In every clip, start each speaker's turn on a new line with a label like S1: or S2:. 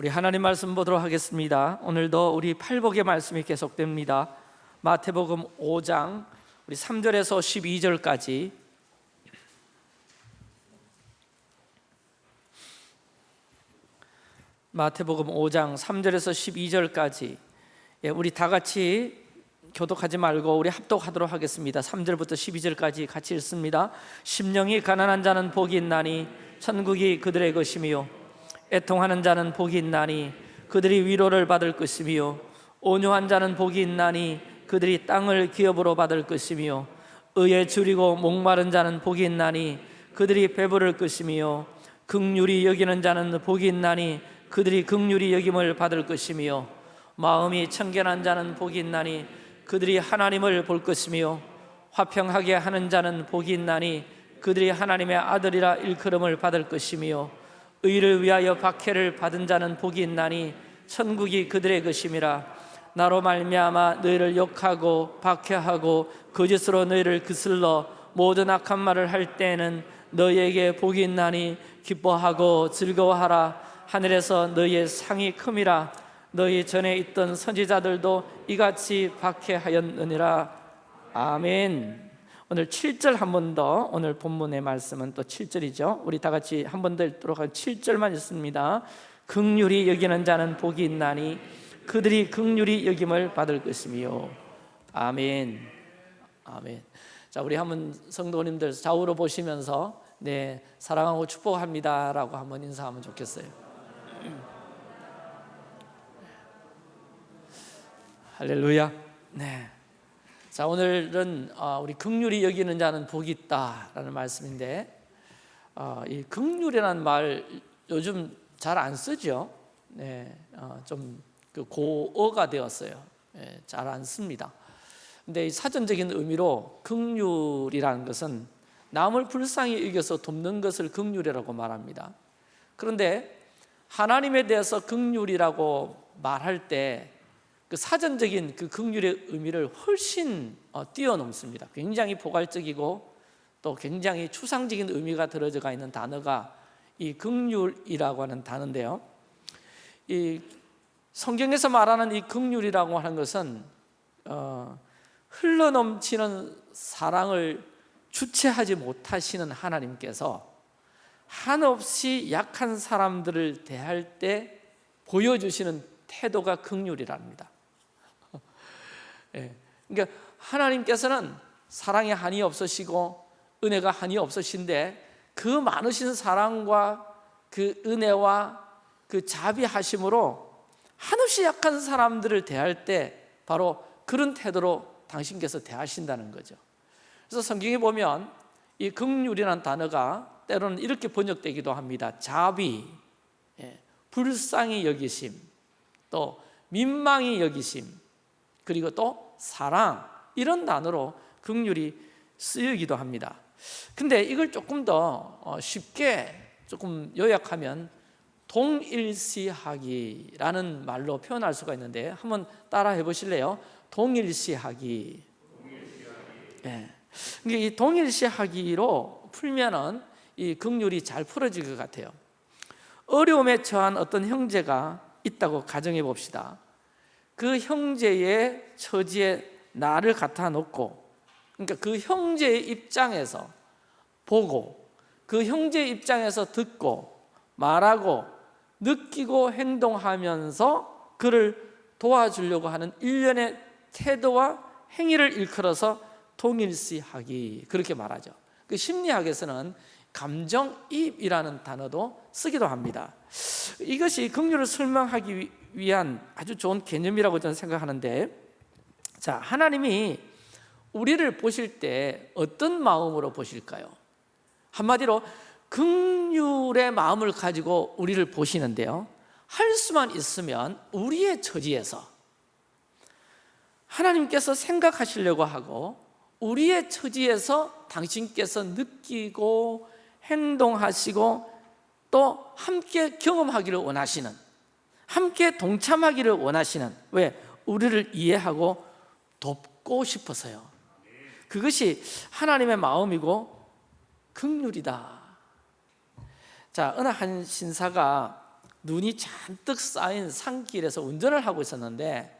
S1: 우리 하나님 말씀 보도록 하겠습니다. 오늘도 우리 팔복의 말씀이 계속됩니다. 마태복음 5장 우리 3절에서 12절까지 마태복음 5장 3절에서 12절까지 예, 우리 다 같이 교독하지 말고 우리 합독하도록 하겠습니다. 3절부터 12절까지 같이 읽습니다. 심령이 가난한 자는 복이 있나니 천국이 그들의 것이며 애통하는 자는 복이 있나니 그들이 위로를 받을 것이며 온유한 자는 복이 있나니 그들이 땅을 기업으로 받을 것이며 의에 줄이고 목마른 자는 복이 있나니 그들이 배부를 것이며 극률이 여기는 자는 복이 있나니 그들이 극률이 여김을 받을 것이며 마음이 청결한 자는 복이 있나니 그들이 하나님을 볼 것이며 화평하게 하는 자는 복이 있나니 그들이 하나님의 아들이라 일컬음을 받을 것이며 의를 위하여 박해를 받은 자는 복이 있나니 천국이 그들의 것임이라. 나로 말미암아 너희를 욕하고 박해하고 거짓으로 너희를 그슬러 모든 악한 말을 할 때에는 너희에게 복이 있나니 기뻐하고 즐거워하라. 하늘에서 너희의 상이 큼이라. 너희 전에 있던 선지자들도 이같이 박해하였느니라. 아멘 오늘 7절 한 번 더 오늘 본문의 말씀은 또 7절이죠. 우리 다 같이 한 번 더 읽도록 할 7절만 읽습니다. 극률이 여기는 자는 복이 있나니 그들이 극률이 여김을 받을 것이며. 아멘. 아멘. 자 우리 한번 성도님들 좌우로 보시면서 네 사랑하고 축복합니다 라고 한번 인사하면 좋겠어요. 할렐루야. 네. 자 오늘은 어, 우리 극률이 여기는 자는 복이 있다라는 말씀인데 어, 이 극률이라는 말 요즘 잘 안 쓰죠. 네, 어, 좀그 고어가 되었어요. 네, 잘안 씁니다. 근데 이 사전적인 의미로 극률이라는 것은 남을 불쌍히 여겨서 돕는 것을 극률이라고 말합니다. 그런데 하나님에 대해서 극률이라고 말할 때 그 사전적인 그 극률의 의미를 훨씬 어, 뛰어넘습니다. 굉장히 포괄적이고 또 굉장히 추상적인 의미가 들어가 있는 단어가 이 극률이라고 하는 단어인데요. 이 성경에서 말하는 이 극률이라고 하는 것은 어, 흘러넘치는 사랑을 주체하지 못하시는 하나님께서 한없이 약한 사람들을 대할 때 보여주시는 태도가 극률이랍니다. 예. 그러니까 하나님께서는 사랑에 한이 없으시고 은혜가 한이 없으신데 그 많으신 사랑과 그 은혜와 그 자비하심으로 한없이 약한 사람들을 대할 때 바로 그런 태도로 당신께서 대하신다는 거죠. 그래서 성경에 보면 이 극률이라는 단어가 때로는 이렇게 번역되기도 합니다. 자비, 예, 불쌍히 여기심, 또 민망히 여기심, 그리고 또 사랑 이런 단어로 극률이 쓰이기도 합니다. 근데 이걸 조금 더 어, 쉽게 조금 요약하면 동일시하기라는 말로 표현할 수가 있는데 한번 따라 해 보실래요? 동일시하기. 네. 이 동일시하기로 풀면은 이 극률이 잘 풀어질 것 같아요. 어려움에 처한 어떤 형제가 있다고 가정해 봅시다. 그 형제의 처지에 나를 갖다 놓고 그러니까 그 형제의 입장에서 보고 그 형제의 입장에서 듣고 말하고 느끼고 행동하면서 그를 도와주려고 하는 일련의 태도와 행위를 일컬어서 동일시하기 그렇게 말하죠. 그 심리학에서는 감정입이라는 단어도 쓰기도 합니다. 이것이 긍휼을 설명하기 위한 아주 좋은 개념이라고 저는 생각하는데 자 하나님이 우리를 보실 때 어떤 마음으로 보실까요? 한마디로 긍휼의 마음을 가지고 우리를 보시는데요 할 수만 있으면 우리의 처지에서 하나님께서 생각하시려고 하고 우리의 처지에서 당신께서 느끼고 행동하시고 또 함께 경험하기를 원하시는 함께 동참하기를 원하시는 왜? 우리를 이해하고 돕고 싶어서요. 그것이 하나님의 마음이고 극률이다. 자 어느 한 신사가 눈이 잔뜩 쌓인 산길에서 운전을 하고 있었는데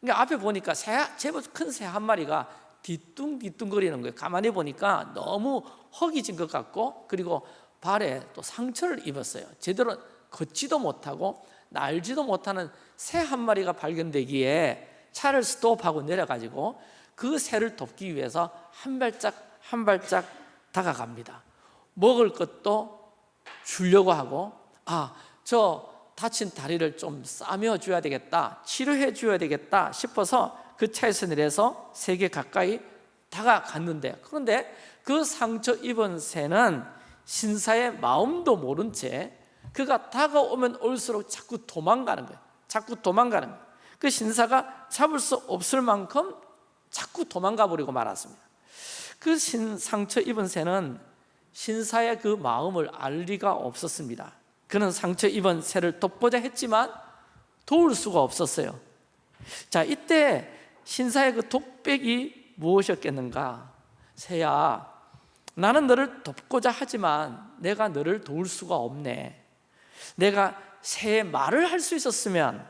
S1: 그러니까 앞에 보니까 새, 제법 큰 새 한 마리가 뒤뚱뒤뚱거리는 거예요. 가만히 보니까 너무 허기진 것 같고 그리고 발에 또 상처를 입었어요. 제대로 걷지도 못하고 날지도 못하는 새 한 마리가 발견되기에 차를 스톱하고 내려가지고 그 새를 돕기 위해서 한 발짝 한 발짝 다가갑니다. 먹을 것도 주려고 하고 아저 다친 다리를 좀 싸며 줘야 되겠다 치료해 줘야 되겠다 싶어서 그 차에서 내려서 세계 가까이 다가갔는데 그런데 그 상처 입은 새는 신사의 마음도 모른 채 그가 다가오면 올수록 자꾸 도망가는 거예요. 자꾸 도망가는 거예요. 그 신사가 잡을 수 없을 만큼 자꾸 도망가 버리고 말았습니다. 그 신, 상처 입은 새는 신사의 그 마음을 알 리가 없었습니다. 그는 상처 입은 새를 돕고자 했지만 도울 수가 없었어요. 자 이때 신사의 그 독백이 무엇이었겠는가? 새야 나는 너를 돕고자 하지만 내가 너를 도울 수가 없네 내가 새의 말을 할 수 있었으면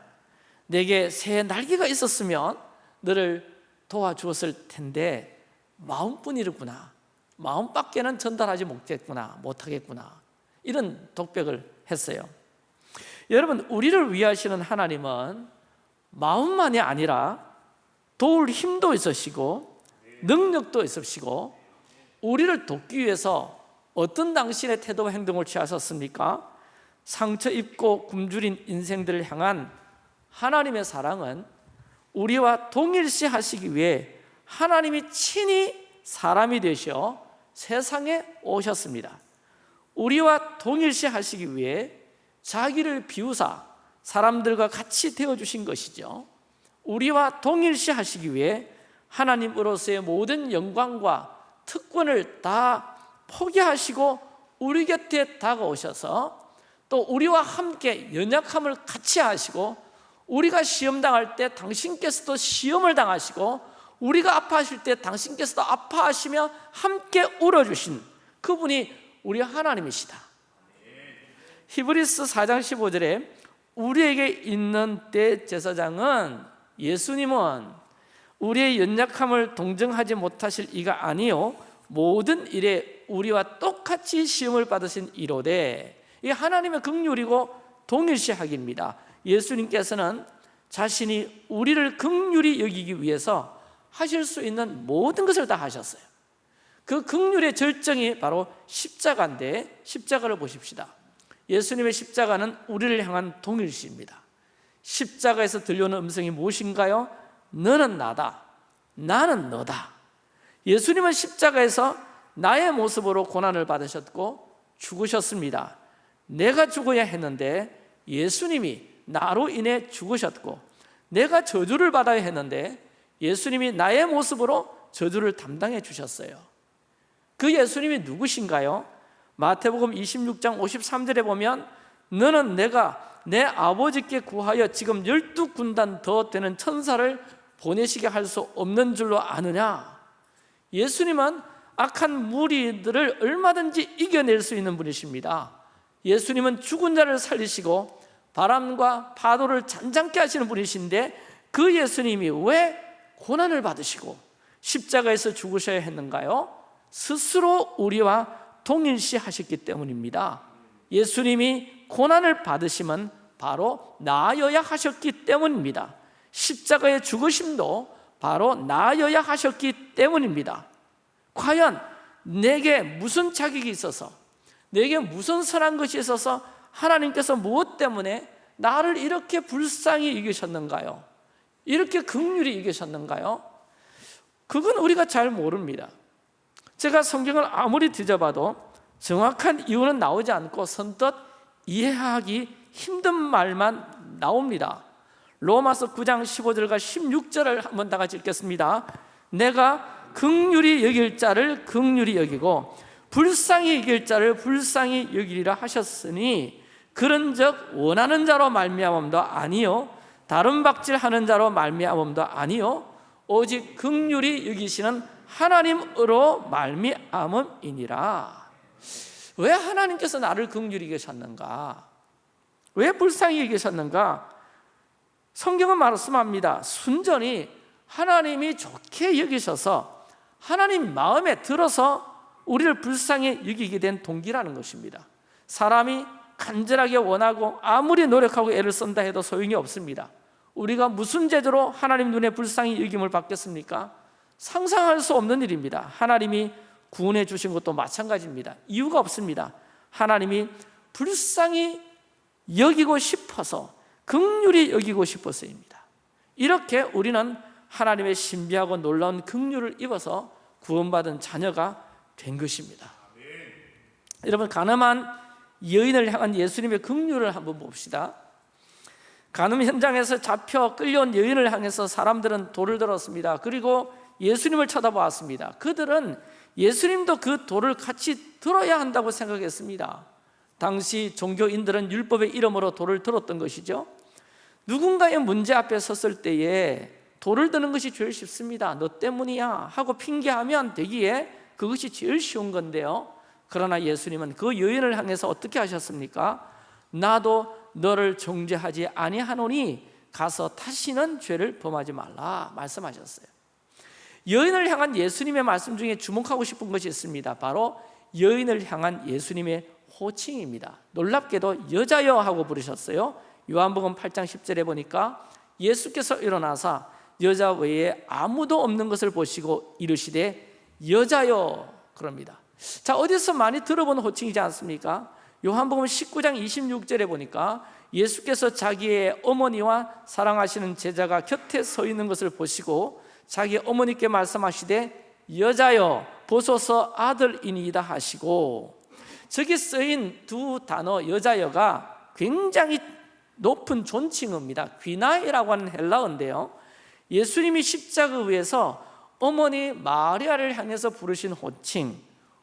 S1: 내게 새의 날개가 있었으면 너를 도와주었을 텐데 마음뿐이구나. 마음밖에는 전달하지 못했구나 못하겠구나. 이런 독백을 했어요. 여러분 우리를 위하시는 하나님은 마음만이 아니라 도울 힘도 있으시고 능력도 있으시고 우리를 돕기 위해서 어떤 당신의 태도와 행동을 취하셨습니까? 상처 입고 굶주린 인생들을 향한 하나님의 사랑은 우리와 동일시 하시기 위해 하나님이 친히 사람이 되셔 세상에 오셨습니다. 우리와 동일시 하시기 위해 자기를 비우사 사람들과 같이 되어주신 것이죠. 우리와 동일시 하시기 위해 하나님으로서의 모든 영광과 특권을 다 포기하시고 우리 곁에 다가오셔서 또 우리와 함께 연약함을 같이 하시고 우리가 시험 당할 때 당신께서도 시험을 당하시고 우리가 아파하실 때 당신께서도 아파하시며 함께 울어주신 그분이 우리 하나님이시다. 히브리스 4장 15절에 우리에게 있는 대제사장은 예수님은 우리의 연약함을 동정하지 못하실 이가 아니요 모든 일에 우리와 똑같이 시험을 받으신 이로되 이 하나님의 긍휼이고 동일시하기입니다. 예수님께서는 자신이 우리를 긍휼히 여기기 위해서 하실 수 있는 모든 것을 다 하셨어요. 그 긍휼의 절정이 바로 십자가인데 십자가를 보십시다. 예수님의 십자가는 우리를 향한 동일시입니다. 십자가에서 들려오는 음성이 무엇인가요? 너는 나다. 나는 너다. 예수님은 십자가에서 나의 모습으로 고난을 받으셨고 죽으셨습니다 내가 죽어야 했는데 예수님이 나로 인해 죽으셨고 내가 저주를 받아야 했는데 예수님이 나의 모습으로 저주를 담당해 주셨어요. 그 예수님이 누구신가요? 마태복음 26장 53절에 보면 너는 내가 내 아버지께 구하여 지금 열두 군단 더 되는 천사를 보내시게 할 수 없는 줄로 아느냐? 예수님은 악한 무리들을 얼마든지 이겨낼 수 있는 분이십니다 예수님은 죽은 자를 살리시고 바람과 파도를 잔잔케 하시는 분이신데 그 예수님이 왜 고난을 받으시고 십자가에서 죽으셔야 했는가요? 스스로 우리와 동일시 하셨기 때문입니다. 예수님이 고난을 받으시면 바로 나아여야 하셨기 때문입니다. 십자가의 죽으심도 바로 나아여야 하셨기 때문입니다. 과연 내게 무슨 자격이 있어서 내게 무슨 선한 것이 있어서 하나님께서 무엇 때문에 나를 이렇게 불쌍히 이기셨는가요? 이렇게 극률이 이기셨는가요? 그건 우리가 잘 모릅니다 제가 성경을 아무리 뒤져봐도 정확한 이유는 나오지 않고 선뜻 이해하기 힘든 말만 나옵니다 로마서 9장 15절과 16절을 한번 다 같이 읽겠습니다 내가 극률이 여길 자를 극률이 여기고 불쌍히 여길 자를 불쌍히 여기리라 하셨으니 그런즉 원하는 자로 말미암음도 아니요 다른 박질하는 자로 말미암음도 아니요 오직 극률이 여기시는 하나님으로 말미암음이니라 왜 하나님께서 나를 극률히 계셨는가? 왜 불쌍히 여기셨는가? 성경은 말씀합니다. 순전히 하나님이 좋게 여기셔서 하나님 마음에 들어서 우리를 불쌍히 여기게 된 동기라는 것입니다. 사람이 간절하게 원하고 아무리 노력하고 애를 쓴다 해도 소용이 없습니다. 우리가 무슨 제도로 하나님 눈에 불쌍히 여김을 받겠습니까? 상상할 수 없는 일입니다. 하나님이 구원해 주신 것도 마찬가지입니다. 이유가 없습니다. 하나님이 불쌍히 여기고 싶어서 극률이 여기고 싶어서입니다. 이렇게 우리는 하나님의 신비하고 놀라운 극률을 입어서 구원받은 자녀가 된 것입니다. 여러분 가늠한 여인을 향한 예수님의 긍휼을 한번 봅시다. 간음 현장에서 잡혀 끌려온 여인을 향해서 사람들은 돌을 들었습니다. 그리고 예수님을 쳐다보았습니다. 그들은 예수님도 그 돌을 같이 들어야 한다고 생각했습니다. 당시 종교인들은 율법의 이름으로 돌을 들었던 것이죠. 누군가의 문제 앞에 섰을 때에 돌을 드는 것이 제일 쉽습니다. 너 때문이야 하고 핑계하면 되기에 그것이 제일 쉬운 건데요. 그러나 예수님은 그 여인을 향해서 어떻게 하셨습니까? 나도 너를 정죄하지 아니하노니 가서 다시는 죄를 범하지 말라 말씀하셨어요. 여인을 향한 예수님의 말씀 중에 주목하고 싶은 것이 있습니다. 바로 여인을 향한 예수님의 호칭입니다. 놀랍게도 여자여 하고 부르셨어요. 요한복음 8장 10절에 보니까 예수께서 일어나사 여자 외에 아무도 없는 것을 보시고 이르시되 여자여 그럽니다. 자, 어디서 많이 들어본 호칭이지 않습니까? 요한복음 19장 26절에 보니까 예수께서 자기의 어머니와 사랑하시는 제자가 곁에 서 있는 것을 보시고 자기 어머니께 말씀하시되 여자여 보소서 아들이니이다 하시고 저기 쓰인 두 단어 여자여가 굉장히 높은 존칭어입니다. 귀나이라고 하는 헬라어인데요. 예수님이 십자가 위에서 어머니 마리아를 향해서 부르신 호칭,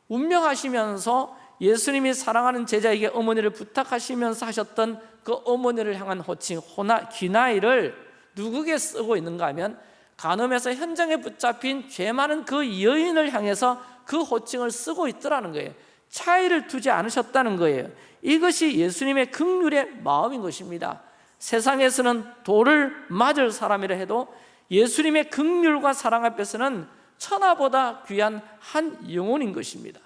S1: 운명하시면서 예수님이 사랑하는 제자에게 어머니를 부탁하시면서 하셨던 그 어머니를 향한 호칭, 호나, 귀나이를 누구에게 쓰고 있는가 하면 간음에서 현장에 붙잡힌 죄 많은 그 여인을 향해서 그 호칭을 쓰고 있더라는 거예요. 차이를 두지 않으셨다는 거예요. 이것이 예수님의 극률의 마음인 것입니다. 세상에서는 돌을 맞을 사람이라 해도 예수님의 극률과 사랑 앞에서는 천하보다 귀한 한 영혼인 것입니다.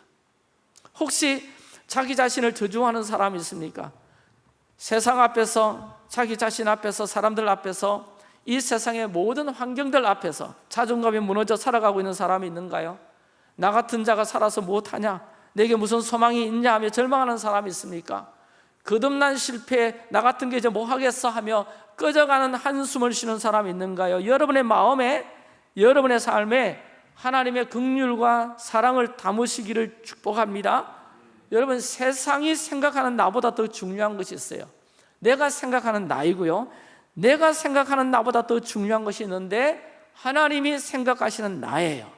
S1: 혹시 자기 자신을 저주하는 사람이 있습니까? 세상 앞에서 자기 자신 앞에서 사람들 앞에서 이 세상의 모든 환경들 앞에서 자존감이 무너져 살아가고 있는 사람이 있는가요? 나 같은 자가 살아서 무엇하냐? 내게 무슨 소망이 있냐 하며 절망하는 사람이 있습니까? 거듭난 실패 나 같은 게 이제 뭐 하겠어 하며 꺼져가는 한숨을 쉬는 사람이 있는가요? 여러분의 마음에 여러분의 삶에 하나님의 긍휼과 사랑을 담으시기를 축복합니다. 여러분 세상이 생각하는 나보다 더 중요한 것이 있어요. 내가 생각하는 나이고요. 내가 생각하는 나보다 더 중요한 것이 있는데 하나님이 생각하시는 나예요.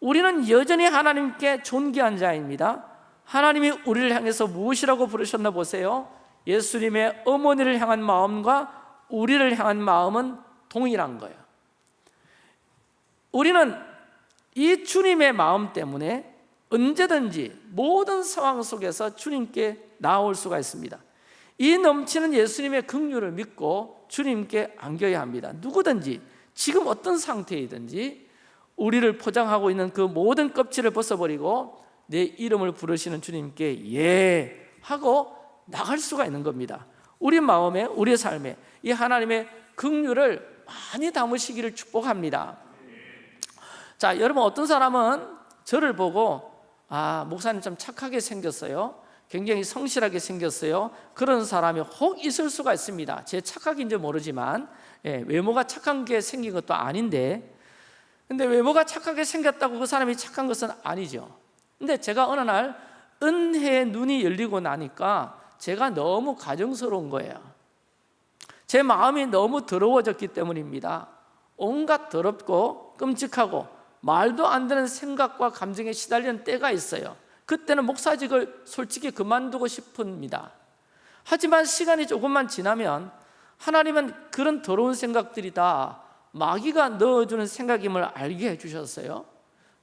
S1: 우리는 여전히 하나님께 존귀한 자입니다. 하나님이 우리를 향해서 무엇이라고 부르셨나 보세요. 예수님의 어머니를 향한 마음과 우리를 향한 마음은 동일한 거예요. 우리는 이 주님의 마음 때문에 언제든지 모든 상황 속에서 주님께 나올 수가 있습니다. 이 넘치는 예수님의 긍휼을 믿고 주님께 안겨야 합니다. 누구든지 지금 어떤 상태이든지 우리를 포장하고 있는 그 모든 껍질을 벗어버리고 내 이름을 부르시는 주님께 예 하고 나갈 수가 있는 겁니다. 우리 마음에 우리 삶에 이 하나님의 긍휼을 많이 담으시기를 축복합니다. 자, 여러분 어떤 사람은 저를 보고 아, 목사님 좀 착하게 생겼어요. 굉장히 성실하게 생겼어요. 그런 사람이 혹 있을 수가 있습니다. 제 착각인지 모르지만 예, 외모가 착한 게 생긴 것도 아닌데 근데 외모가 착하게 생겼다고 그 사람이 착한 것은 아니죠. 근데 제가 어느 날 은혜의 눈이 열리고 나니까 제가 너무 가정스러운 거예요. 제 마음이 너무 더러워졌기 때문입니다. 온갖 더럽고 끔찍하고 말도 안 되는 생각과 감정에 시달리는 때가 있어요. 그때는 목사직을 솔직히 그만두고 싶습니다. 하지만 시간이 조금만 지나면 하나님은 그런 더러운 생각들이 다 마귀가 넣어주는 생각임을 알게 해주셨어요.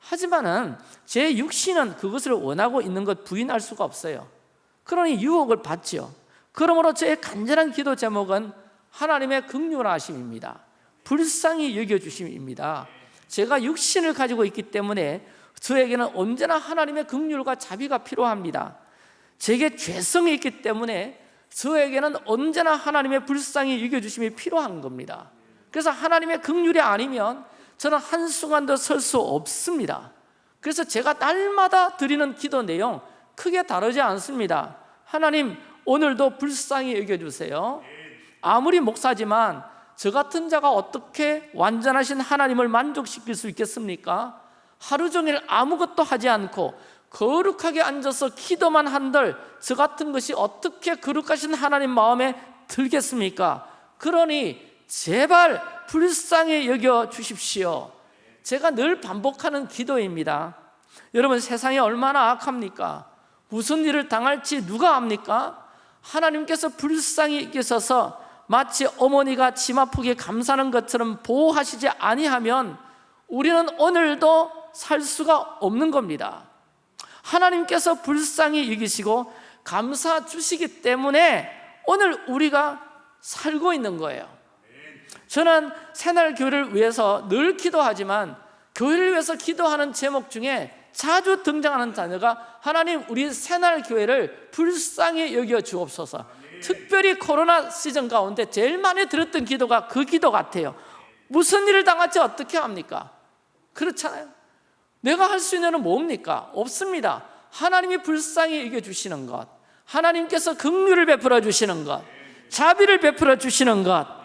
S1: 하지만은 제 육신은 그것을 원하고 있는 것 부인할 수가 없어요. 그러니 유혹을 받죠. 그러므로 저의 간절한 기도 제목은 하나님의 극률하심입니다. 불쌍히 여겨주심입니다. 제가 육신을 가지고 있기 때문에 저에게는 언제나 하나님의 극률과 자비가 필요합니다. 제게 죄성이 있기 때문에 저에게는 언제나 하나님의 불쌍히 여겨주심이 필요한 겁니다. 그래서 하나님의 극률이 아니면 저는 한순간도 설 수 없습니다. 그래서 제가 날마다 드리는 기도 내용 크게 다르지 않습니다. 하나님 오늘도 불쌍히 여겨주세요. 아무리 목사지만 저 같은 자가 어떻게 완전하신 하나님을 만족시킬 수 있겠습니까? 하루 종일 아무것도 하지 않고 거룩하게 앉아서 기도만 한들 저 같은 것이 어떻게 거룩하신 하나님 마음에 들겠습니까? 그러니 제발 불쌍히 여겨 주십시오. 제가 늘 반복하는 기도입니다. 여러분 세상이 얼마나 악합니까? 무슨 일을 당할지 누가 압니까? 하나님께서 불쌍히 여기셔서 마치 어머니가 침 아프게 감싸는 것처럼 보호하시지 아니하면 우리는 오늘도 살 수가 없는 겁니다. 하나님께서 불쌍히 여기시고 감사 주시기 때문에 오늘 우리가 살고 있는 거예요. 저는 새날 교회를 위해서 늘 기도하지만 교회를 위해서 기도하는 제목 중에 자주 등장하는 단어가 하나님 우리 새날 교회를 불쌍히 여겨 주옵소서. 특별히 코로나 시즌 가운데 제일 많이 들었던 기도가 그 기도 같아요. 무슨 일을 당할지 어떻게 합니까? 그렇잖아요. 내가 할 수 있는 건 뭡니까? 없습니다. 하나님이 불쌍히 여겨 주시는 것, 하나님께서 긍휼을 베풀어 주시는 것, 자비를 베풀어 주시는 것.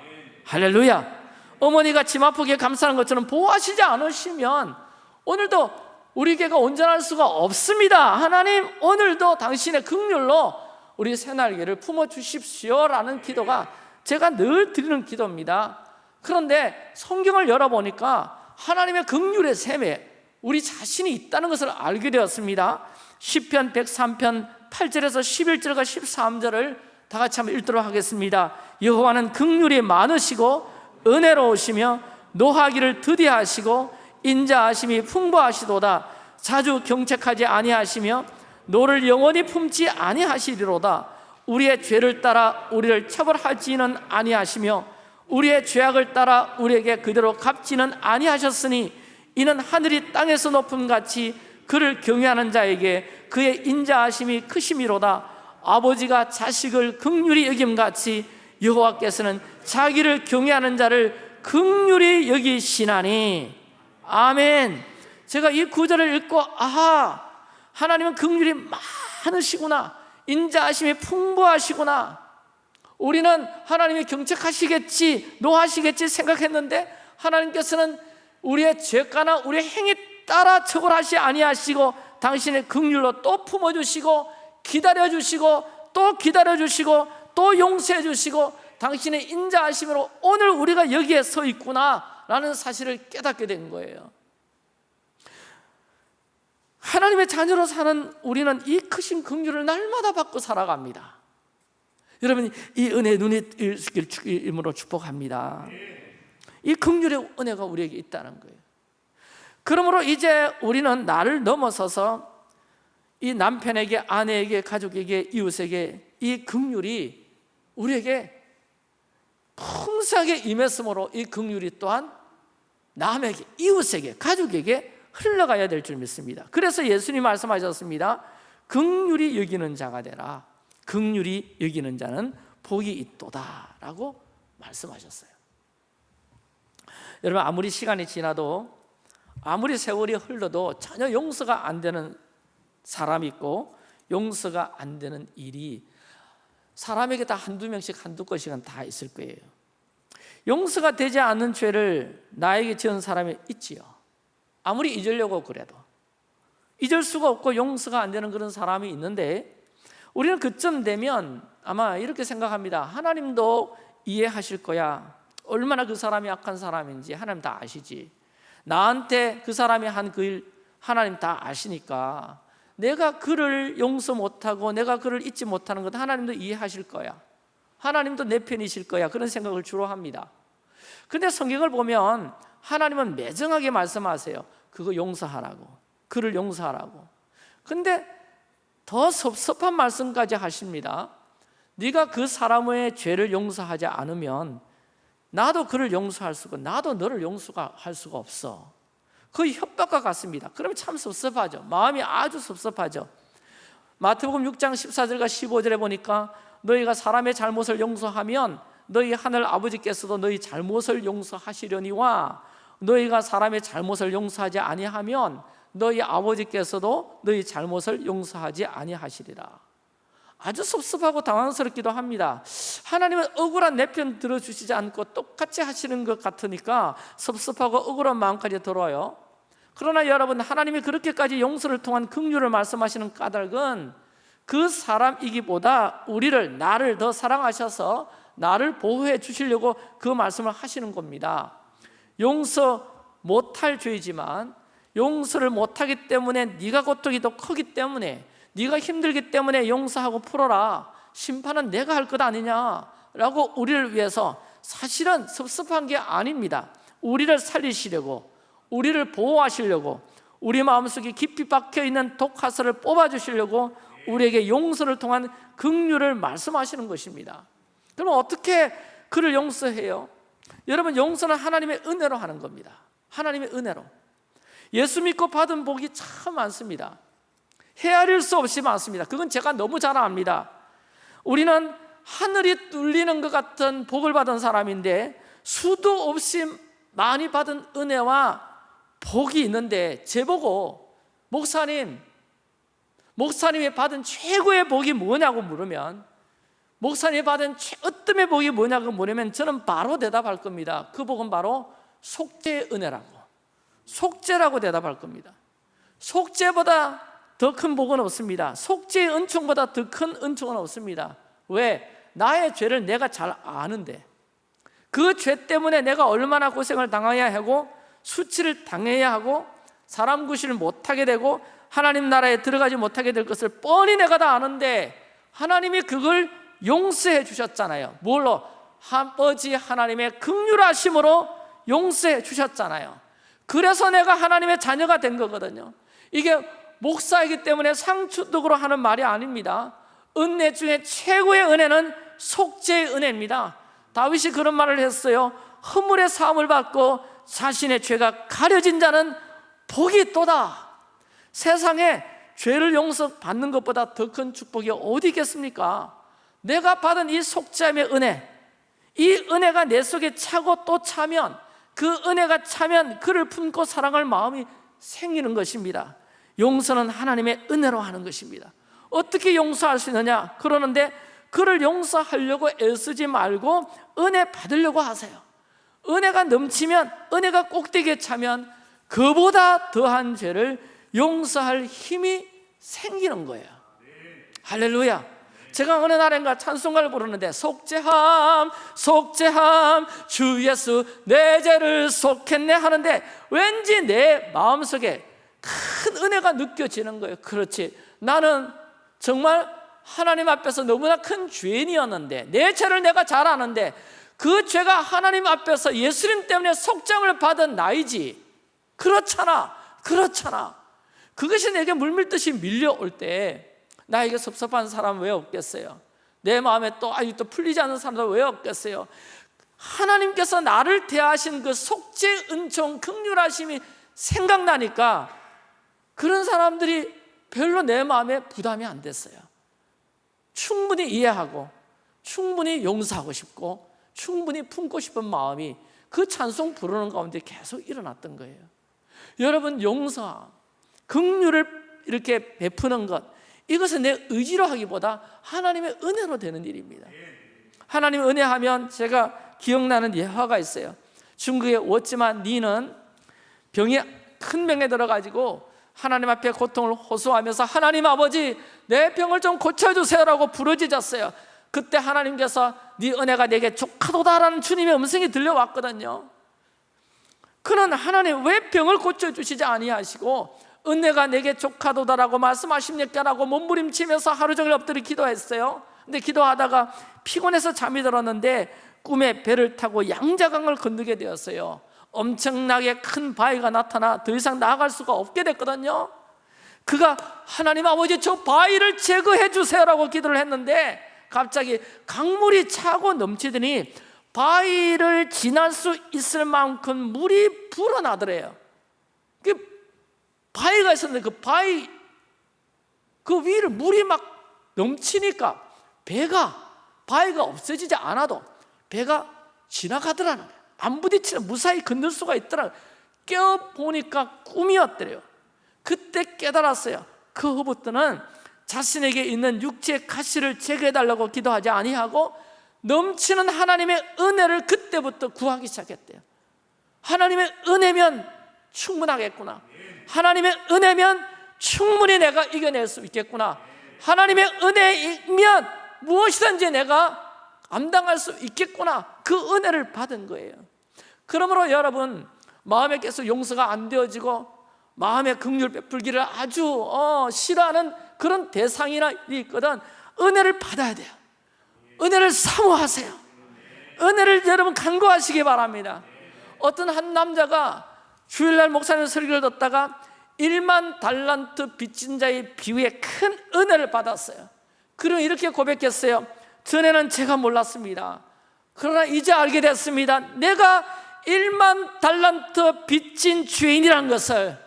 S1: 할렐루야. 어머니가 침 아프게 감싸는 것처럼 보호하시지 않으시면 오늘도 우리 교회가 온전할 수가 없습니다. 하나님 오늘도 당신의 긍휼로 우리 새날개를 품어 주십시오라는 기도가 제가 늘 드리는 기도입니다. 그런데 성경을 열어보니까 하나님의 긍휼의 셈에 우리 자신이 있다는 것을 알게 되었습니다. 시편 103편 8절에서 11절과 13절을 다 같이 한번 읽도록 하겠습니다. 여호와는 긍휼이 많으시고 은혜로우시며 노하기를 더디하시고 인자하심이 풍부하시도다. 자주 경책하지 아니하시며 노를 영원히 품지 아니하시리로다. 우리의 죄를 따라 우리를 처벌하지는 아니하시며 우리의 죄악을 따라 우리에게 그대로 갚지는 아니하셨으니 이는 하늘이 땅에서 높음 같이 그를 경외하는 자에게 그의 인자하심이 크심이로다. 아버지가 자식을 극률히 여김같이 여호와께서는 자기를 경외하는 자를 극률히 여기시나니. 아멘. 제가 이 구절을 읽고 아하 하나님은 극률이 많으시구나. 인자하심이 풍부하시구나. 우리는 하나님이 경책하시겠지 노하시겠지 생각했는데 하나님께서는 우리의 죄가나 우리의 행위 따라 처벌하시 아니하시고 당신의 극률로 또 품어주시고 기다려주시고 또 기다려주시고 또 용서해주시고 당신의 인자하심으로 오늘 우리가 여기에 서 있구나 라는 사실을 깨닫게 된 거예요. 하나님의 자녀로 사는 우리는 이 크신 긍휼을 날마다 받고 살아갑니다. 여러분 이 은혜 눈이 일으로 축복합니다. 이 긍휼의 은혜가 우리에게 있다는 거예요. 그러므로 이제 우리는 나를 넘어서서 이 남편에게 아내에게 가족에게 이웃에게 이 긍휼이 우리에게 풍성하게 임했으므로 이 긍휼이 또한 남에게 이웃에게 가족에게 흘러가야 될 줄 믿습니다. 그래서 예수님 말씀하셨습니다. 긍휼이 여기는 자가 되라. 긍휼이 여기는 자는 복이 있도다 라고 말씀하셨어요. 여러분 아무리 시간이 지나도 아무리 세월이 흘러도 전혀 용서가 안 되는 사람이 있고 용서가 안 되는 일이 사람에게 다 한두 명씩 한두 건씩은 다 있을 거예요. 용서가 되지 않는 죄를 나에게 지은 사람이 있지요. 아무리 잊으려고 그래도 잊을 수가 없고 용서가 안 되는 그런 사람이 있는데 우리는 그쯤 되면 아마 이렇게 생각합니다. 하나님도 이해하실 거야. 얼마나 그 사람이 악한 사람인지 하나님 다 아시지. 나한테 그 사람이 한 그 일 하나님 다 아시니까 내가 그를 용서 못하고 내가 그를 잊지 못하는 것 하나님도 이해하실 거야. 하나님도 내 편이실 거야. 그런 생각을 주로 합니다. 근데 성경을 보면 하나님은 매정하게 말씀하세요. 그거 용서하라고. 그를 용서하라고. 근데 더 섭섭한 말씀까지 하십니다. 네가 그 사람의 죄를 용서하지 않으면 나도 그를 용서할 수가 나도 너를 용서할 수가 없어 그 협박과 같습니다. 그러면 참 섭섭하죠. 마음이 아주 섭섭하죠. 마태복음 6장 14절과 15절에 보니까 너희가 사람의 잘못을 용서하면 너희 하늘 아버지께서도 너희 잘못을 용서하시려니와 너희가 사람의 잘못을 용서하지 아니하면 너희 아버지께서도 너희 잘못을 용서하지 아니하시리라. 아주 섭섭하고 당황스럽기도 합니다. 하나님은 억울한 내 편 들어주시지 않고 똑같이 하시는 것 같으니까 섭섭하고 억울한 마음까지 들어요 그러나 여러분 하나님이 그렇게까지 용서를 통한 긍휼을 말씀하시는 까닭은 그 사람이기보다 우리를 나를 더 사랑하셔서 나를 보호해 주시려고 그 말씀을 하시는 겁니다. 용서 못할 죄이지만 용서를 못하기 때문에 네가 고통이 더 크기 때문에 네가 힘들기 때문에 용서하고 풀어라. 심판은 내가 할 것 아니냐라고 우리를 위해서 사실은 섭섭한 게 아닙니다. 우리를 살리시려고 우리를 보호하시려고 우리 마음속에 깊이 박혀있는 독화살을 뽑아주시려고 우리에게 용서를 통한 긍휼을 말씀하시는 것입니다. 그럼 어떻게 그를 용서해요? 여러분 용서는 하나님의 은혜로 하는 겁니다. 하나님의 은혜로. 예수 믿고 받은 복이 참 많습니다. 헤아릴 수 없이 많습니다. 그건 제가 너무 잘 압니다. 우리는 하늘이 뚫리는 것 같은 복을 받은 사람인데 수도 없이 많이 받은 은혜와 복이 있는데 제보고 목사님 목사님이 받은 최고의 복이 뭐냐고 물으면 목사님이 받은 최으뜸의 복이 뭐냐고 물으면 저는 바로 대답할 겁니다. 그 복은 바로 속죄의 은혜라고. 속죄라고 대답할 겁니다. 속죄보다 더 큰 복은 없습니다. 속죄의 은총보다 더 큰 은총은 없습니다. 왜? 나의 죄를 내가 잘 아는데. 그 죄 때문에 내가 얼마나 고생을 당해야 하고 수치를 당해야 하고 사람 구실을 못하게 되고 하나님 나라에 들어가지 못하게 될 것을 뻔히 내가 다 아는데 하나님이 그걸 용서해 주셨잖아요. 뭘로? 아버지 하나님의 극률하심으로 용서해 주셨잖아요. 그래서 내가 하나님의 자녀가 된 거거든요. 이게 목사이기 때문에 상투독으로 하는 말이 아닙니다. 은혜 중에 최고의 은혜는 속죄의 은혜입니다. 다윗이 그런 말을 했어요. 허물의 사함을 받고 자신의 죄가 가려진 자는 복이 있도다 세상에 죄를 용서받는 것보다 더 큰 축복이 어디 있겠습니까? 내가 받은 이 속죄함의 은혜 이 은혜가 내 속에 차고 또 차면 그 은혜가 차면 그를 품고 사랑할 마음이 생기는 것입니다 용서는 하나님의 은혜로 하는 것입니다 어떻게 용서할 수 있느냐? 그러는데 그를 용서하려고 애쓰지 말고 은혜 받으려고 하세요 은혜가 넘치면 은혜가 꼭대기에 차면 그보다 더한 죄를 용서할 힘이 생기는 거예요. 할렐루야. 제가 어느 날인가 찬송가를 부르는데 속죄함 속죄함 주 예수 내 죄를 속했네 하는데 왠지 내 마음속에 큰 은혜가 느껴지는 거예요. 그렇지. 나는 정말 하나님 앞에서 너무나 큰 죄인이었는데 내 죄를 내가 잘 아는데 그 죄가 하나님 앞에서 예수님 때문에 속장을 받은 나이지 그렇잖아 그렇잖아 그것이 내게 물밀듯이 밀려올 때 나에게 섭섭한 사람 왜 없겠어요? 내 마음에 또 아유 또 풀리지 않는 사람도 왜 없겠어요? 하나님께서 나를 대하신 그 속죄 은총 극률하심이 생각나니까 그런 사람들이 별로 내 마음에 부담이 안 됐어요 충분히 이해하고 충분히 용서하고 싶고 충분히 품고 싶은 마음이 그 찬송 부르는 가운데 계속 일어났던 거예요. 여러분 용서, 긍휼을 이렇게 베푸는 것 이것은 내 의지로 하기보다 하나님의 은혜로 되는 일입니다. 하나님 은혜 하면 제가 기억나는 예화가 있어요. 중국의 워지만 니는 병이 큰 병에 들어가지고 하나님 앞에 고통을 호소하면서 하나님 아버지 내 병을 좀 고쳐주세요라고 부르짖었어요 그때 하나님께서 네 은혜가 내게 족하도다라는 주님의 음성이 들려왔거든요. 그는 하나님 왜 병을 고쳐주시지 아니하시고 은혜가 내게 족하도다라고 말씀하십니까라고 몸부림치면서 하루 종일 엎드려 기도했어요. 근데 기도하다가 피곤해서 잠이 들었는데 꿈에 배를 타고 양자강을 건너게 되었어요. 엄청나게 큰 바위가 나타나 더 이상 나아갈 수가 없게 됐거든요. 그가 하나님 아버지 저 바위를 제거해 주세요라고 기도를 했는데 갑자기 강물이 차고 넘치더니 바위를 지날 수 있을 만큼 물이 불어나더래요. 그 바위가 있었는데 그 바위 그 위를 물이 막 넘치니까 배가 바위가 없어지지 않아도 배가 지나가더라는 거예요. 안 부딪히는 무사히 건널 수가 있더라 껴보니까 꿈이었더래요. 그때 깨달았어요. 그 후부터는 자신에게 있는 육체의 가시를 제거해달라고 기도하지 아니하고 넘치는 하나님의 은혜를 그때부터 구하기 시작했대요. 하나님의 은혜면 충분하겠구나. 하나님의 은혜면 충분히 내가 이겨낼 수 있겠구나. 하나님의 은혜이면 무엇이든지 내가 감당할 수 있겠구나. 그 은혜를 받은 거예요. 그러므로 여러분 마음에 계속 용서가 안 되어지고 마음의 긍휼 베풀기를 아주 어, 싫어하는 그런 대상이나 일이 있거든 은혜를 받아야 돼요. 은혜를 사모하세요. 은혜를 여러분 간구하시기 바랍니다. 어떤 한 남자가 주일날 목사님 설교를 듣다가 1만 달란트 빚진 자의 비유에 큰 은혜를 받았어요. 그럼 이렇게 고백했어요. 전에는 제가 몰랐습니다. 그러나 이제 알게 됐습니다. 내가 1만 달란트 빚진 죄인이라는 것을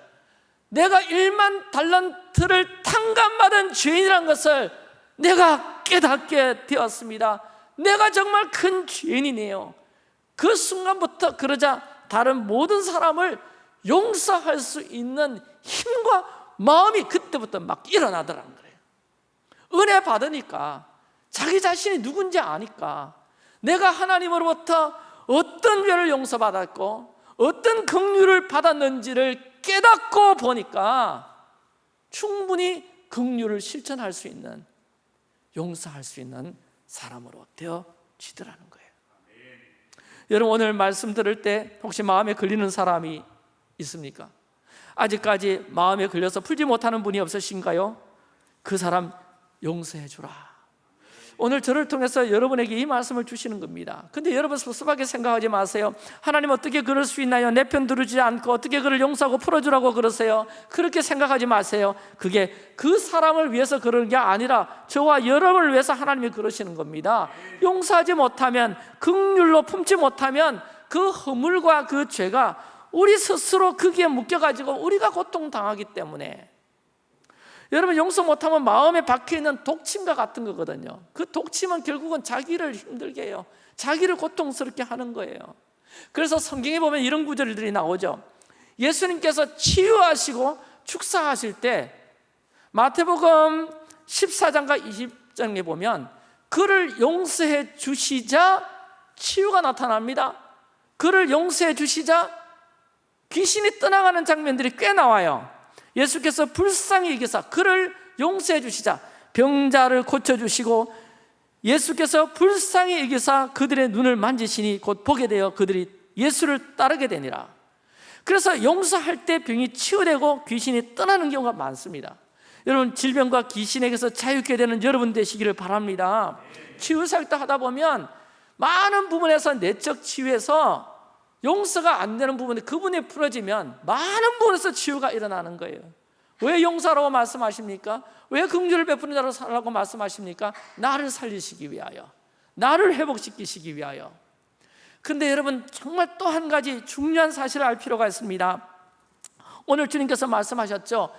S1: 내가 1만 달란트를 탕감받은 죄인이라는 것을 내가 깨닫게 되었습니다. 내가 정말 큰 죄인이네요. 그 순간부터 그러자 다른 모든 사람을 용서할 수 있는 힘과 마음이 그때부터 막 일어나더라는 거예요. 은혜 받으니까 자기 자신이 누군지 아니까 내가 하나님으로부터 어떤 죄를 용서받았고 어떤 긍휼을 받았는지를 깨닫고 보니까 충분히 긍휼을 실천할 수 있는 용서할 수 있는 사람으로 되어지더라는 거예요 여러분 오늘 말씀 들을 때 혹시 마음에 걸리는 사람이 있습니까? 아직까지 마음에 걸려서 풀지 못하는 분이 없으신가요? 그 사람 용서해 주라 오늘 저를 통해서 여러분에게 이 말씀을 주시는 겁니다 근데 여러분 섭섭하게 생각하지 마세요 하나님 어떻게 그럴 수 있나요? 내 편 들으지 않고 어떻게 그를 용서하고 풀어주라고 그러세요? 그렇게 생각하지 마세요 그게 그 사람을 위해서 그러는 게 아니라 저와 여러분을 위해서 하나님이 그러시는 겁니다 용서하지 못하면 극률로 품지 못하면 그 허물과 그 죄가 우리 스스로 거기에 묶여가지고 우리가 고통당하기 때문에 여러분 용서 못하면 마음에 박혀있는 독침과 같은 거거든요. 그 독침은 결국은 자기를 힘들게 해요. 자기를 고통스럽게 하는 거예요. 그래서 성경에 보면 이런 구절들이 나오죠. 예수님께서 치유하시고 축사하실 때 마태복음 14장과 20장에 보면 그를 용서해 주시자 치유가 나타납니다. 그를 용서해 주시자 귀신이 떠나가는 장면들이 꽤 나와요 예수께서 불쌍히 여기사 그를 용서해 주시자. 병자를 고쳐주시고 예수께서 불쌍히 여기사 그들의 눈을 만지시니 곧 보게 되어 그들이 예수를 따르게 되니라. 그래서 용서할 때 병이 치유되고 귀신이 떠나는 경우가 많습니다. 여러분 질병과 귀신에게서 자유케 되는 여러분 되시기를 바랍니다. 치유사역도 하다 보면 많은 부분에서 내적 치유에서 용서가 안 되는 부분이 그분이 풀어지면 많은 부분에서 치유가 일어나는 거예요. 왜 용서라고 말씀하십니까? 왜 긍휼을 베푸는 자로 살라고 말씀하십니까? 나를 살리시기 위하여 나를 회복시키시기 위하여. 근데 여러분 정말 또 한 가지 중요한 사실을 알 필요가 있습니다. 오늘 주님께서 말씀하셨죠?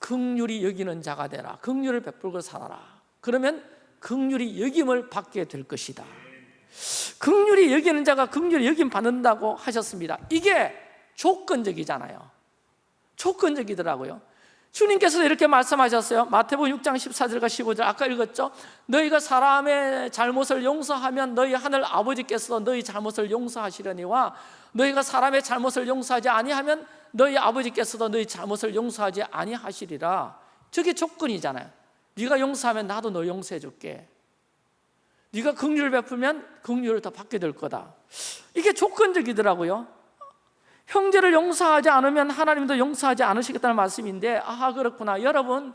S1: 긍휼이 여기는 자가 되라. 긍휼을 베풀고 살아라. 그러면 긍휼이 여김을 받게 될 것이다 극률이 여기는 자가 극률이 여김 받는다고 하셨습니다. 이게 조건적이잖아요. 조건적이더라고요. 주님께서 이렇게 말씀하셨어요. 마태복음 6장 14절과 15절 아까 읽었죠? 너희가 사람의 잘못을 용서하면 너희 하늘 아버지께서 너희 잘못을 용서하시려니와 너희가 사람의 잘못을 용서하지 아니하면 너희 아버지께서도 너희 잘못을 용서하지 아니하시리라. 저게 조건이잖아요. 네가 용서하면 나도 너 용서해 줄게 네가 긍휼을 베풀면 긍휼을 더 받게 될 거다. 이게 조건적이더라고요. 형제를 용서하지 않으면 하나님도 용서하지 않으시겠다는 말씀인데 아 그렇구나. 여러분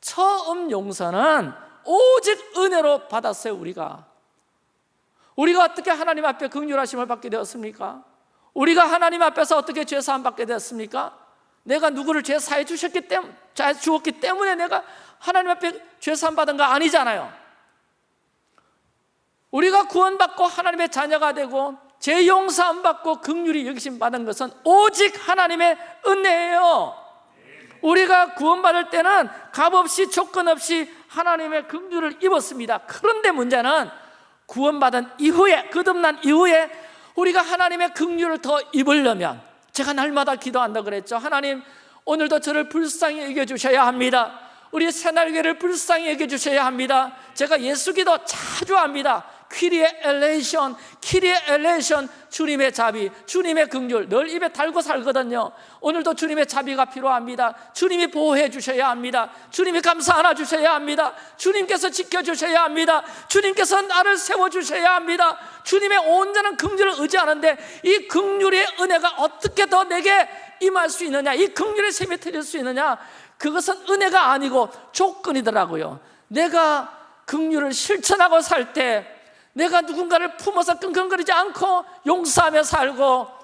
S1: 처음 용서는 오직 은혜로 받았어요 우리가. 우리가 어떻게 하나님 앞에 긍휼하심을 받게 되었습니까? 우리가 하나님 앞에서 어떻게 죄 사함 받게 되었습니까? 내가 누구를 죄 사해 주셨기 때문에 주었기 때문에 내가 하나님 앞에 죄 사함 받은 거 아니잖아요 우리가 구원받고 하나님의 자녀가 되고 제 용서함 받고 극률이 여기심 받은 것은 오직 하나님의 은혜예요. 우리가 구원받을 때는 값없이 조건 없이 하나님의 긍휼을 입었습니다. 그런데 문제는 구원받은 이후에 거듭난 이후에 우리가 하나님의 긍휼을 더 입으려면 제가 날마다 기도한다 그랬죠. 하나님 오늘도 저를 불쌍히 여겨주셔야 합니다. 우리 새날개를 불쌍히 여겨주셔야 합니다. 제가 예수 기도 자주 합니다 키리의 엘레이션, 키리의 엘레이션 주님의 자비, 주님의 긍휼. 늘 입에 달고 살거든요. 오늘도 주님의 자비가 필요합니다. 주님이 보호해 주셔야 합니다. 주님이 감사 하나 주셔야 합니다. 주님께서 지켜주셔야 합니다. 주님께서 나를 세워주셔야 합니다. 주님의 온전한 긍휼을 의지하는데 이 긍휼의 은혜가 어떻게 더 내게 임할 수 있느냐 이 긍휼의 셈이 터질 수 있느냐 그것은 은혜가 아니고 조건이더라고요. 내가 긍휼을 실천하고 살때 내가 누군가를 품어서 끙끙거리지 않고 용서하며 살고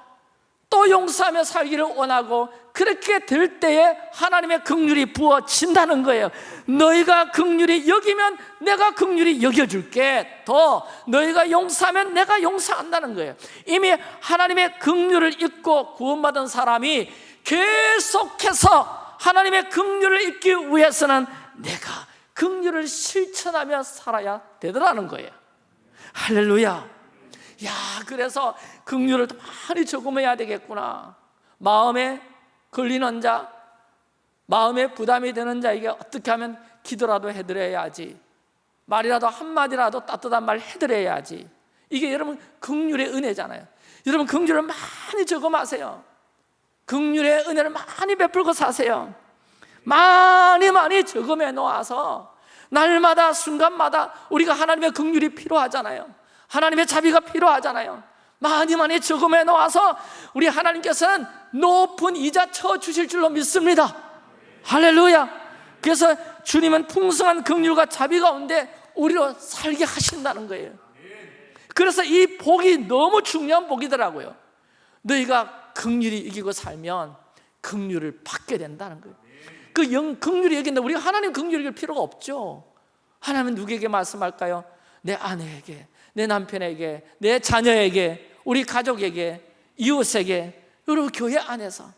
S1: 또 용서하며 살기를 원하고 그렇게 될 때에 하나님의 긍휼이 부어진다는 거예요. 너희가 긍휼이 여기면 내가 긍휼이 여겨줄게. 더 너희가 용서하면 내가 용서한다는 거예요. 이미 하나님의 긍휼을 입고 구원받은 사람이 계속해서 하나님의 긍휼을 입기 위해서는 내가 긍휼을 실천하며 살아야 되더라는 거예요 할렐루야. 야 그래서 긍휼을 더 많이 저금해야 되겠구나. 마음에 걸리는 자 마음에 부담이 되는 자에게 어떻게 하면 기도라도 해드려야지. 말이라도 한마디라도 따뜻한 말 해드려야지. 이게 여러분 긍휼의 은혜잖아요. 여러분 긍휼을 많이 저금하세요. 긍휼의 은혜를 많이 베풀고 사세요. 많이 많이 저금해 놓아서 날마다 순간마다 우리가 하나님의 긍휼이 필요하잖아요. 하나님의 자비가 필요하잖아요. 많이 많이 저금해 놓아서 우리 하나님께서는 높은 이자 쳐 주실 줄로 믿습니다. 할렐루야. 그래서 주님은 풍성한 긍휼과 자비 가운데 우리로 살게 하신다는 거예요. 그래서 이 복이 너무 중요한 복이더라고요. 너희가 긍휼이 이기고 살면 긍휼을 받게 된다는 거예요 그 영, 긍휼이 여기는데 우리가 하나님 긍휼이 이길 필요가 없죠 하나님은 누구에게 말씀할까요? 내 아내에게, 내 남편에게, 내 자녀에게, 우리 가족에게, 이웃에게 여러분 교회 안에서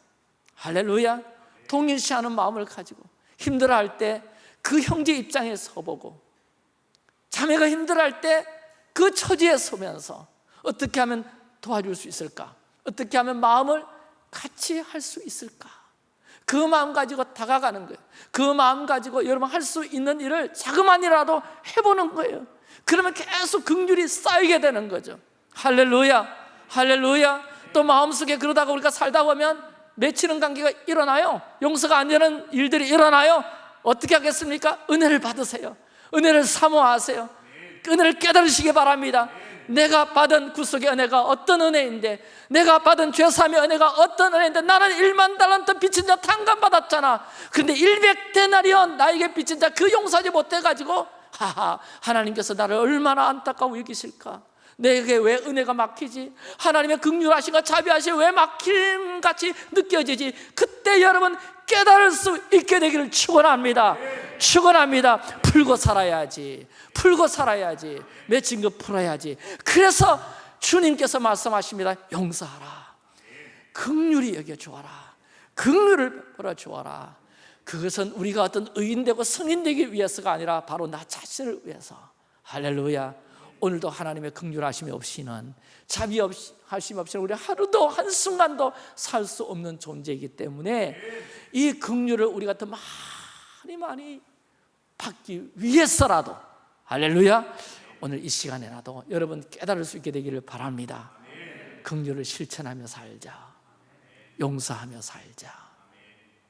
S1: 할렐루야 동일시하는 마음을 가지고 힘들어할 때 그 형제 입장에 서보고 자매가 힘들어할 때 그 처지에 서면서 어떻게 하면 도와줄 수 있을까? 어떻게 하면 마음을 같이 할 수 있을까? 그 마음 가지고 다가가는 거예요. 그 마음 가지고 여러분 할 수 있는 일을 자그만이라도 해보는 거예요. 그러면 계속 긍휼이 쌓이게 되는 거죠. 할렐루야 할렐루야. 또 마음속에 그러다가 우리가 살다 보면 맺히는 관계가 일어나요? 용서가 안 되는 일들이 일어나요? 어떻게 하겠습니까? 은혜를 받으세요. 은혜를 사모하세요. 은혜를 깨달으시기 바랍니다 내가 받은 구속의 은혜가 어떤 은혜인데 내가 받은 죄사함의 은혜가 어떤 은혜인데 나는 1만 달란트 빚진 자 탕감 받았잖아 그런데 100데나리온 나에게 빚진 자 그 용서하지 못해가지고 하하 하나님께서 나를 얼마나 안타까워 여기실까 내게 왜 은혜가 막히지? 하나님의 극률하신가 자비하신 왜 막힘같이 느껴지지? 그때 여러분 깨달을 수 있게 되기를 축원합니다. 축원합니다. 풀고 살아야지. 풀고 살아야지. 맺힌 거 풀어야지. 그래서 주님께서 말씀하십니다. 용서하라. 극률이 여겨 주어라. 극률을 풀어 주어라. 그것은 우리가 어떤 의인 되고 성인 되기 위해서가 아니라 바로 나 자신을 위해서. 할렐루야. 오늘도 하나님의 긍휼하심이 없이는 자비 없이 하심 없이는 우리 하루도 한순간도 살 수 없는 존재이기 때문에 이 긍휼을 우리가 더 많이 많이 받기 위해서라도. 할렐루야. 오늘 이 시간에라도 여러분 깨달을 수 있게 되기를 바랍니다. 긍휼을 실천하며 살자. 용서하며 살자.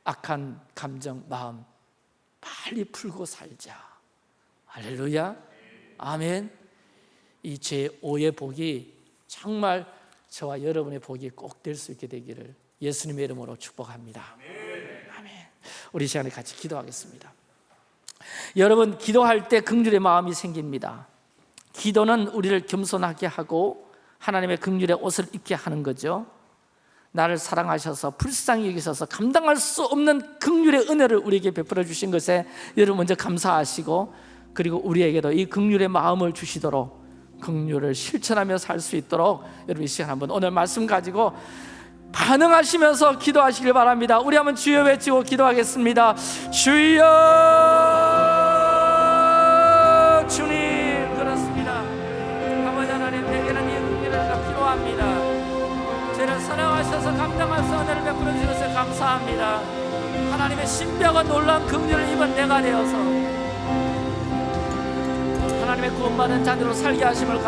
S1: 악한 감정, 마음 빨리 풀고 살자. 할렐루야. 아멘. 이 제5의 복이 정말 저와 여러분의 복이 꼭 될 수 있게 되기를 예수님의 이름으로 축복합니다. 아멘. 우리 시간에 같이 기도하겠습니다 여러분 기도할 때 긍휼의 마음이 생깁니다 기도는 우리를 겸손하게 하고 하나님의 긍휼의 옷을 입게 하는 거죠 나를 사랑하셔서 불쌍히 여기셔서 감당할 수 없는 긍휼의 은혜를 우리에게 베풀어 주신 것에 여러분 먼저 감사하시고 그리고 우리에게도 이 긍휼의 마음을 주시도록 긍휼을 실천하며 살 수 있도록 여러분 이 시간 한번 오늘 말씀 가지고 반응하시면서 기도하시길 바랍니다. 우리 한번 주여 외치고 기도하겠습니다. 주여 수 은혜를 베풀어 주셔서 감사합니다. 하나님의 신비하고 놀라운 긍휼을 입은 내가 되어서 하나님의 구원받은 자녀로 살게 하심을